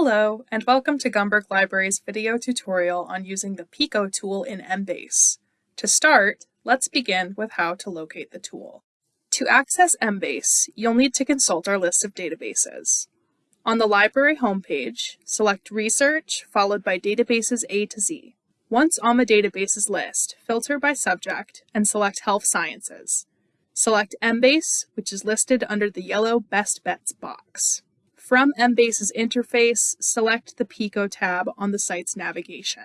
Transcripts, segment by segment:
Hello, and welcome to Gumberg Library's video tutorial on using the PICO tool in Embase. To start, let's begin with how to locate the tool. To access Embase, you'll need to consult our list of databases. On the library homepage, select Research, followed by Databases A to Z. Once on the databases list, filter by subject and select Health Sciences. Select Embase, which is listed under the yellow Best Bets box. From Embase's interface, select the PICO tab on the site's navigation.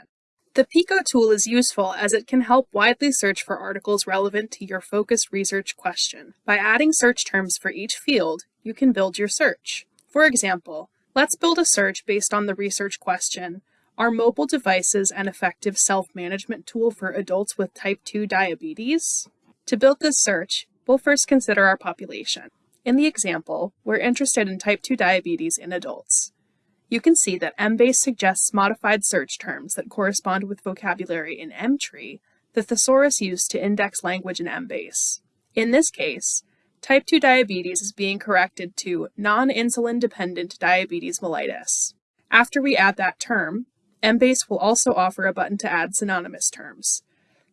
The PICO tool is useful as it can help widely search for articles relevant to your focused research question. By adding search terms for each field, you can build your search. For example, let's build a search based on the research question, Are mobile devices an effective self-management tool for adults with type 2 diabetes? To build this search, we'll first consider our population. In the example, we're interested in type 2 diabetes in adults. You can see that Embase suggests modified search terms that correspond with vocabulary in Emtree, the thesaurus used to index language in Embase. In this case, type 2 diabetes is being corrected to non-insulin dependent diabetes mellitus. After we add that term, Embase will also offer a button to add synonymous terms.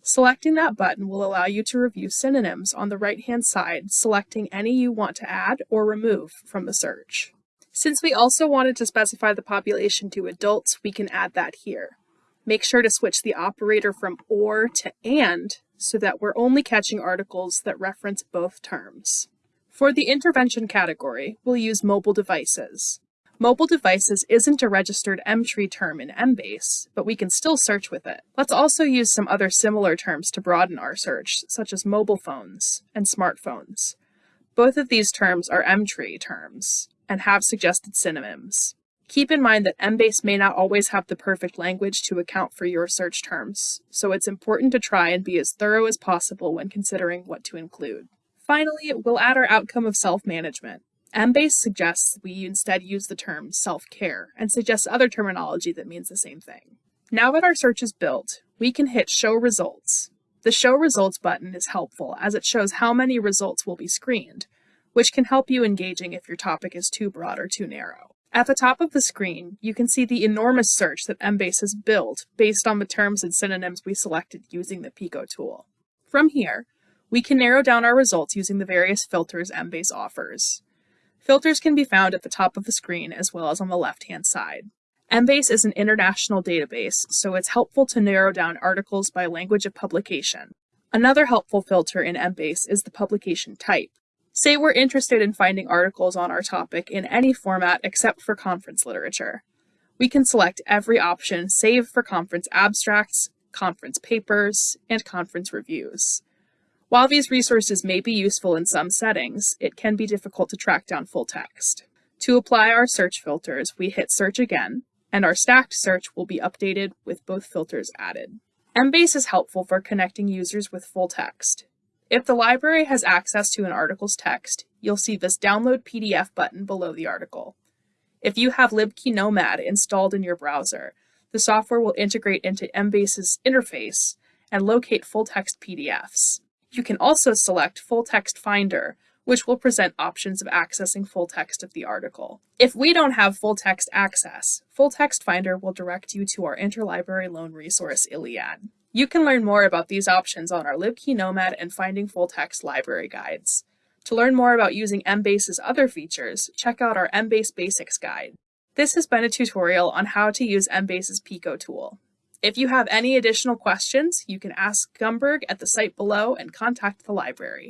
Selecting that button will allow you to review synonyms on the right-hand side, selecting any you want to add or remove from the search. Since we also wanted to specify the population to adults, we can add that here. Make sure to switch the operator from OR to AND so that we're only catching articles that reference both terms. For the intervention category, we'll use mobile devices. Mobile devices isn't a registered Emtree term in Embase, but we can still search with it. Let's also use some other similar terms to broaden our search, such as mobile phones and smartphones. Both of these terms are Emtree terms and have suggested synonyms. Keep in mind that Embase may not always have the perfect language to account for your search terms, so it's important to try and be as thorough as possible when considering what to include. Finally, we'll add our outcome of self-management. Embase suggests we instead use the term self-care and suggests other terminology that means the same thing. Now that our search is built, we can hit Show Results. The Show Results button is helpful as it shows how many results will be screened, which can help you engaging if your topic is too broad or too narrow. At the top of the screen, you can see the enormous search that Embase has built based on the terms and synonyms we selected using the PICO tool. From here, we can narrow down our results using the various filters Embase offers. Filters can be found at the top of the screen as well as on the left-hand side. Embase is an international database, so it's helpful to narrow down articles by language of publication. Another helpful filter in Embase is the publication type. Say we're interested in finding articles on our topic in any format except for conference literature. We can select every option save for conference abstracts, conference papers, and conference reviews. While these resources may be useful in some settings, it can be difficult to track down full text. To apply our search filters, we hit search again, and our stacked search will be updated with both filters added. Embase is helpful for connecting users with full text. If the library has access to an article's text, you'll see this download PDF button below the article. If you have LibKey Nomad installed in your browser, the software will integrate into Embase's interface and locate full text PDFs. You can also select Full Text Finder, which will present options of accessing full text of the article. If we don't have full text access, Full Text Finder will direct you to our interlibrary loan resource, ILLiad. You can learn more about these options on our LibKey Nomad and Finding Full Text library guides. To learn more about using Embase's other features, check out our Embase Basics guide. This has been a tutorial on how to use Embase's Pico tool. If you have any additional questions, you can ask Gumberg at the site below and contact the library.